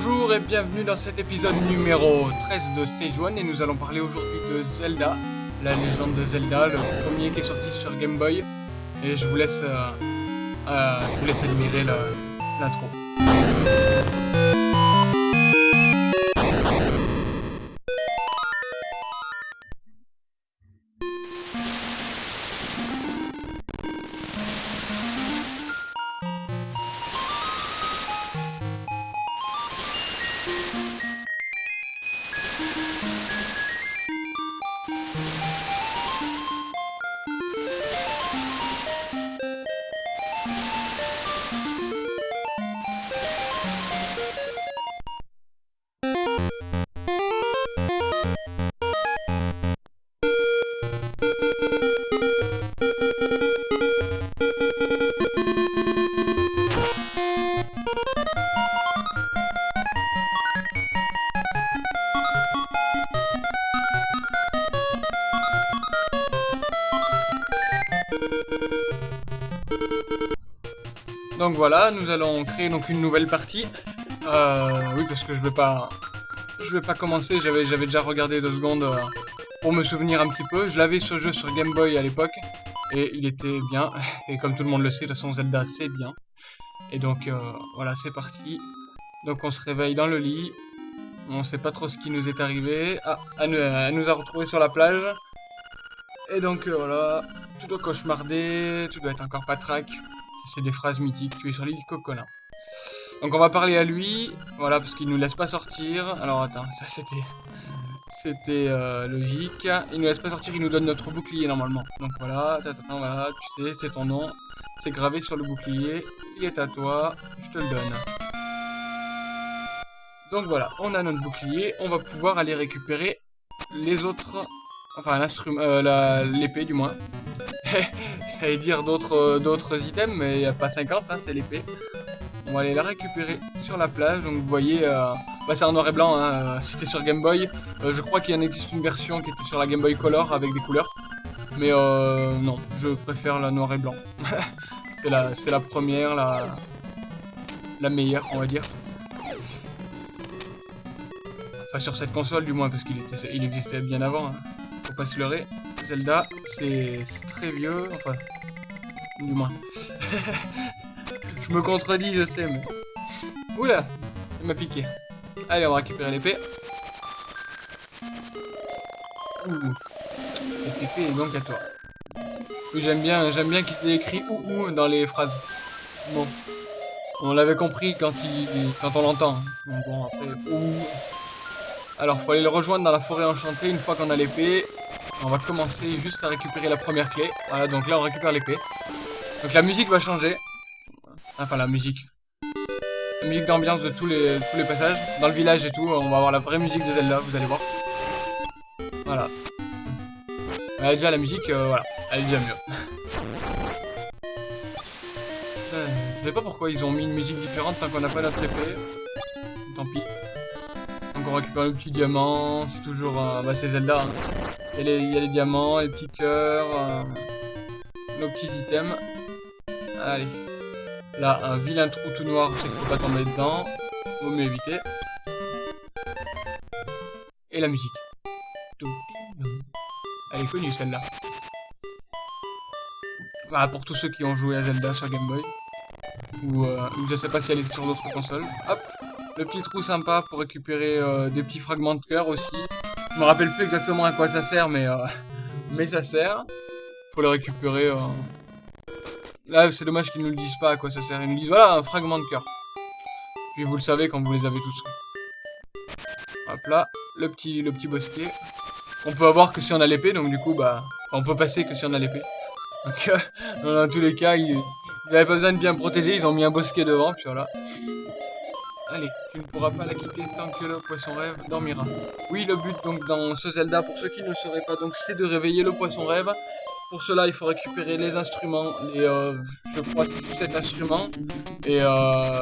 Bonjour et bienvenue dans cet épisode numéro 13 de 1 et nous allons parler aujourd'hui de Zelda, la légende de Zelda, le premier qui est sorti sur Game Boy. Et je vous laisse, euh, euh, je vous laisse admirer l'intro. Voilà, nous allons créer donc une nouvelle partie. Euh, oui, parce que je vais pas, je vais pas commencer. J'avais, déjà regardé deux secondes euh, pour me souvenir un petit peu. Je l'avais ce jeu sur Game Boy à l'époque et il était bien. Et comme tout le monde le sait, de toute façon Zelda c'est bien. Et donc euh, voilà, c'est parti. Donc on se réveille dans le lit. On sait pas trop ce qui nous est arrivé. Ah, elle, nous- elle nous a retrouvés sur la plage. Et donc voilà, tu dois cauchemarder, tu dois être encore patraque. C'est des phrases mythiques. Tu es sur l'île Cocolin. Donc on va parler à lui, voilà, parce qu'il nous laisse pas sortir. Alors attends, ça c'était, c'était euh, logique. Il nous laisse pas sortir, il nous donne notre bouclier normalement. Donc voilà, voilà, tu sais, c'est ton nom, c'est gravé sur le bouclier. Il est à toi, je te le donne. Donc voilà, on a notre bouclier, on va pouvoir aller récupérer les autres, enfin l'instrument, euh, l'épée du moins. J'allais dire d'autres euh, d'autres items, mais il n'y a pas 50, hein, c'est l'épée. On va aller la récupérer sur la plage. Donc vous voyez, euh, bah, c'est en noir et blanc. Hein, euh, C'était sur Game Boy. Euh, je crois qu'il y en existe une version qui était sur la Game Boy Color avec des couleurs. Mais euh, non, je préfère la noir et blanc. c'est la, la première, la, la meilleure, on va dire. Enfin sur cette console du moins, parce qu'il il existait bien avant. hein. Faut pas se leurrer. Zelda, c'est très vieux. Enfin, du moins. je me contredis, je sais, mais. Oula Il m'a piqué. Allez, on va récupérer l'épée. Ouh. Cette épée est donc à toi. J'aime bien, j'aime bien qu'il ait écrit ou ou dans les phrases. Bon. On l'avait compris quand il, quand on l'entend. Bon, après, ouh. Alors, faut aller le rejoindre dans la forêt enchantée une fois qu'on a l'épée. On va commencer juste à récupérer la première clé. Voilà, donc là on récupère l'épée. Donc la musique va changer. Enfin la musique. La musique d'ambiance de tous les, tous les passages. Dans le village et tout, on va avoir la vraie musique de Zelda, vous allez voir. Voilà. Ouais, déjà la musique, euh, voilà, elle est déjà mieux. Euh, Je sais pas pourquoi ils ont mis une musique différente tant qu'on n'a pas notre épée. Tant pis. Donc on récupère le petit diamant, c'est toujours... euh, bah c'est Zelda. hein. Il y, a les, diamants, les petits cœurs, euh, nos petits items. Allez. Là, un vilain trou tout noir, je sais qu'il faut pas tomber dedans. Vaut mieux éviter. Et la musique. Elle est connue celle-là. Bah, pour tous ceux qui ont joué à Zelda sur Game Boy. Ou, euh, je sais pas si elle est sur d'autres consoles. Hop, le petit trou sympa pour récupérer euh, des petits fragments de cœur aussi. Je me rappelle plus exactement à quoi ça sert, mais, euh, mais ça sert. Faut le récupérer. euh. Là, c'est dommage qu'ils nous le disent pas à quoi ça sert. Ils nous disent voilà, un fragment de cœur. Puis vous le savez quand vous les avez tous. Hop là, le petit, le petit bosquet. On peut avoir que si on a l'épée, donc du coup, bah, on peut passer que si on a l'épée. Donc, dans tous les cas, ils, ils avaient pas besoin de bien protéger, ils ont mis un bosquet devant, puis voilà. Allez, tu ne pourras pas la quitter tant que le poisson rêve dormira. Oui, le but donc dans ce Zelda, pour ceux qui ne le sauraient pas, donc c'est de réveiller le poisson rêve. Pour cela, il faut récupérer les instruments, les, euh, je crois que c'est 7 instruments, euh,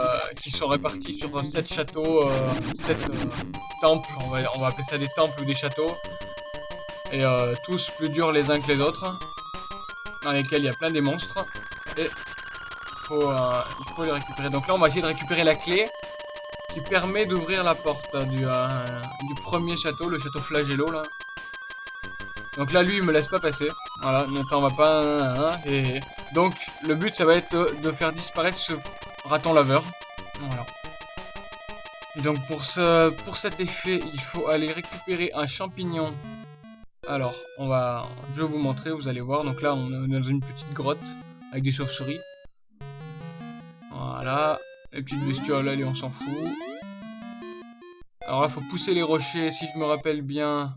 qui sont répartis sur 7 châteaux, euh, 7 temples, on va, on va appeler ça des temples ou des châteaux, et euh, tous plus durs les uns que les autres, dans lesquels il y a plein des monstres, et euh, il faut les récupérer. Donc là, on va essayer de récupérer la clé, qui permet d'ouvrir la porte du, euh, du premier château, le château Flagello là. Donc là, lui, il me laisse pas passer. Voilà, on va pas... Hein, et... Donc, le but, ça va être de faire disparaître ce raton laveur. Voilà. Et donc, pour, ce, pour cet effet, il faut aller récupérer un champignon. Alors, on va... Je vais vous montrer, vous allez voir. Donc là, on est dans une petite grotte avec des chauves-souris. Voilà. Les petites bestioles, allez, on s'en fout. Alors là, faut pousser les rochers, si je me rappelle bien.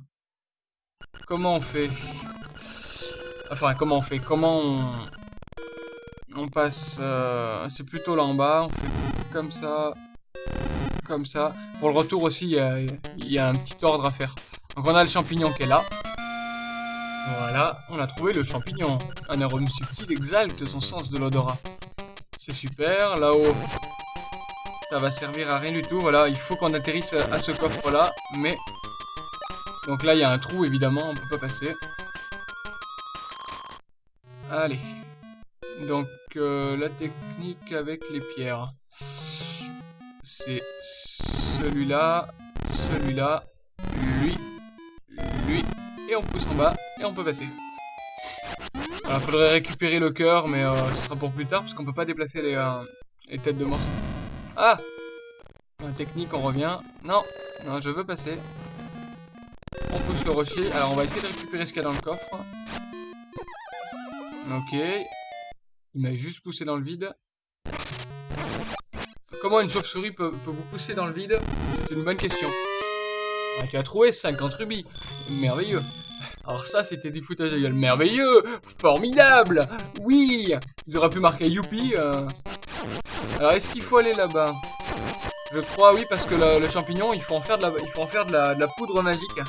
Comment on fait? Enfin, comment on fait? Comment on... On passe... Euh, c'est plutôt là en bas. On fait comme ça. Comme ça. Pour le retour aussi, il y a, un petit ordre à faire. Donc on a le champignon qui est là. Voilà, on a trouvé le champignon. Un arôme subtil exalte son sens de l'odorat. C'est super. Là-haut, ça va servir à rien du tout. Voilà, il faut qu'on atterrisse à ce coffre-là. Mais donc là, il y a un trou, évidemment, on peut pas passer. Allez. Donc, euh, la technique avec les pierres. C'est celui-là, celui-là, lui, lui, et on pousse en bas, et on peut passer. Il faudrait récupérer le cœur, mais euh, ce sera pour plus tard, parce qu'on peut pas déplacer euh, les têtes de mort. Ah La technique, on revient. Non, non, je veux passer. On pousse le rocher. Alors, on va essayer de récupérer ce qu'il y a dans le coffre. Ok. Il m'a juste poussé dans le vide. Comment une chauve-souris peut, vous pousser dans le vide? C'est une bonne question. On a trouvé 50 rubis. Merveilleux. Alors ça, c'était du foutage de gueule. Merveilleux Formidable Oui Ils auraient pu marquer Youpi. Euh. Alors, est-ce qu'il faut aller là-bas? Je crois, oui, parce que le, champignon, il faut en faire de la, il faut en faire de la poudre magique.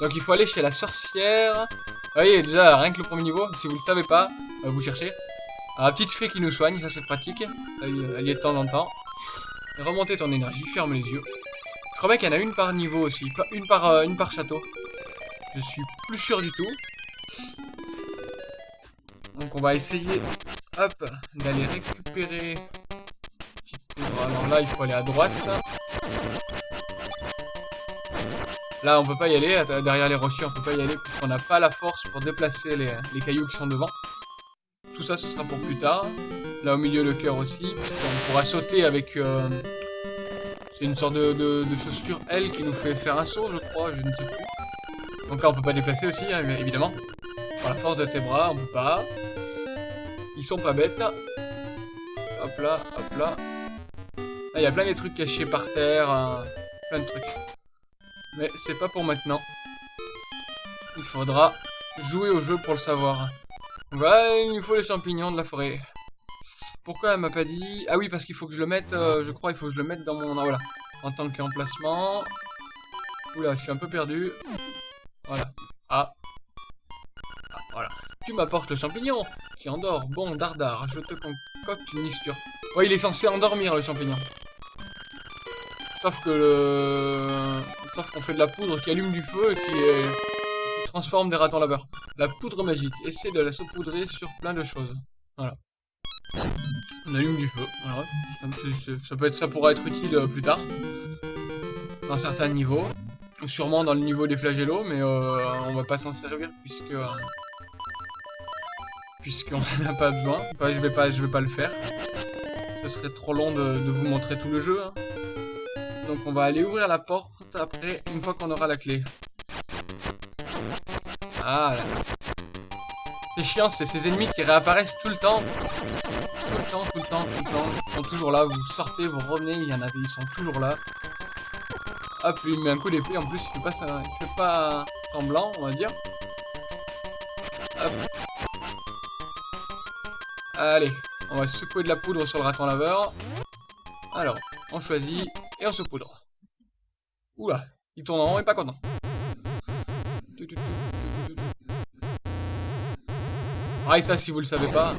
Donc il faut aller chez la sorcière. Vous voyez, déjà, rien que le premier niveau, si vous le savez pas, euh, vous cherchez. la petite fée qui nous soigne, ça c'est pratique. Elle, y est de temps en temps. Remonter ton énergie, ferme les yeux. Je crois bien qu'il y en a une par niveau aussi, une par, euh, une par château. Je suis plus sûr du tout. Donc on va essayer, d'aller récupérer... Alors là, il faut aller à droite. Là, on peut pas y aller. Derrière les rochers, on peut pas y aller. On n'a pas la force pour déplacer les, cailloux qui sont devant. Tout ça, ce sera pour plus tard. Là, au milieu, le cœur aussi. On pourra sauter avec... Euh, c'est une sorte de, chaussure, elle, qui nous fait faire un saut, je crois. Je ne sais plus. Donc là, on peut pas déplacer aussi, hein, évidemment. Par la force de tes bras, on peut pas. Ils sont pas bêtes. Hop là, hop là. Il y a plein de trucs cachés par terre. Hein. Plein de trucs. Mais c'est pas pour maintenant. Il faudra jouer au jeu pour le savoir. Ouais, il nous faut les champignons de la forêt. Pourquoi elle m'a pas dit... Ah oui, parce qu'il faut que je le mette... Euh, je crois il faut que je le mette dans mon... Ah, voilà. En tant qu'emplacement. Oula, je suis un peu perdu. Voilà. Ah. ah voilà. Tu m'apportes le champignon qui endort. Bon, dardard, je te concocte une mixture. Ouais, il est censé endormir le champignon. Sauf que le... Sauf qu'on fait de la poudre qui allume du feu et qui, transforme des ratons laveurs. La poudre magique. Essaie de la saupoudrer sur plein de choses. Voilà. On allume du feu. Voilà. Ça, peut être, ça pourra être utile euh, plus tard. Dans certains niveaux. Sûrement dans le niveau des flagellos, mais euh, on va pas s'en servir puisque... Euh, puisqu'on n'a pas besoin. je vais pas, je vais pas le faire. Ce serait trop long de, de vous montrer tout le jeu. Hein. Donc on va aller ouvrir la porte après, une fois qu'on aura la clé. Ah C'est chiant, c'est ces ennemis qui réapparaissent tout le temps. Tout le temps, tout le temps, tout le temps. Ils sont toujours là, vous sortez, vous revenez, il y en a ils sont toujours là. Hop, il met un coup d'épée, en plus il fait pas ça, il fait pas semblant, on va dire. Hop. Allez, on va secouer de la poudre sur le raton laveur. Alors, on choisit et on se poudre. Oula, il tourne en rond et pas content. Ah et ça si vous le savez pas.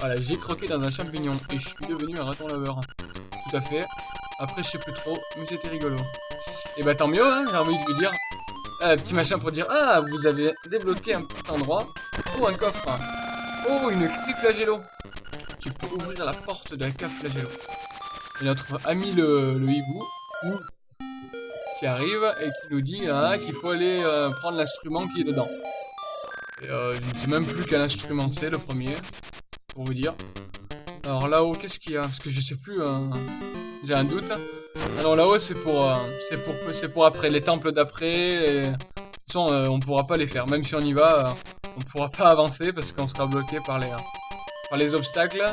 voilà, j'ai croqué dans un champignon et je suis devenu un raton laveur. Tout à fait. Après je sais plus trop, mais c'était rigolo. Et bah tant mieux, hein, j'ai envie de vous dire. Un petit machin pour dire Ah, vous avez débloqué un petit endroit. Oh, un coffre. Oh, une clé flagello. Tu peux ouvrir la porte de la cave flagello. Et notre ami le, le hibou qui arrive et qui nous dit hein, qu'il faut aller euh, prendre l'instrument qui est dedans. Et euh, je ne sais même plus quel instrument c'est le premier, pour vous dire. Alors là-haut, qu'est-ce qu'il y a? Parce que je sais plus, hein. j'ai un doute. Alors là-haut, c'est pour, euh, c'est pour, c'est pour après, les temples d'après. De toute façon, on pourra pas les faire. Même si on y va, on pourra pas avancer parce qu'on sera bloqué par les, par les obstacles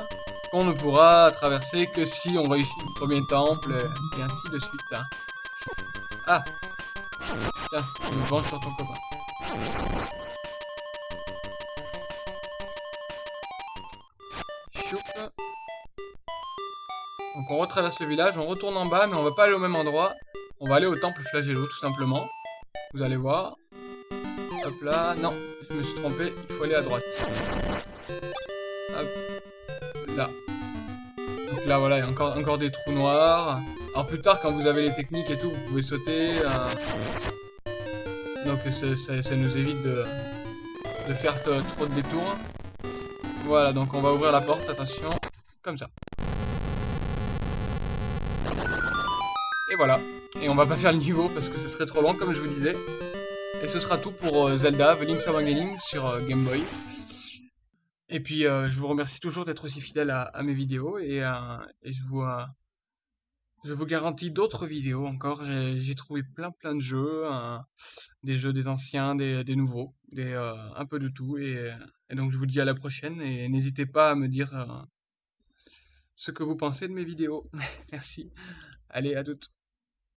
qu'on ne pourra traverser que si on réussit le premier temple et ainsi de suite. Hein. Ah Tiens, je me venge sur ton copain. Donc on retraverse le village, on retourne en bas, mais on va pas aller au même endroit. On va aller au temple flagello, tout simplement. Vous allez voir. Hop là, non, je me suis trompé, il faut aller à droite. Là, voilà, il y a encore, des trous noirs. Alors plus tard, quand vous avez les techniques et tout, vous pouvez sauter. Euh. Donc ça, nous évite de, de faire trop de détours. Voilà, donc on va ouvrir la porte, attention, comme ça. Et voilà. Et on va pas faire le niveau parce que ce serait trop long, comme je vous disais. Et ce sera tout pour euh, Zelda, The Link's Awakening sur euh, Game Boy. Et puis, je vous remercie toujours d'être aussi fidèle à, mes vidéos et, et je vous... Je vous garantis d'autres vidéos encore. J'ai trouvé plein plein de jeux, des jeux des anciens, des, nouveaux, des, euh, un peu de tout. Et, donc je vous dis à la prochaine et n'hésitez pas à me dire euh, ce que vous pensez de mes vidéos. Merci. Allez, à toutes.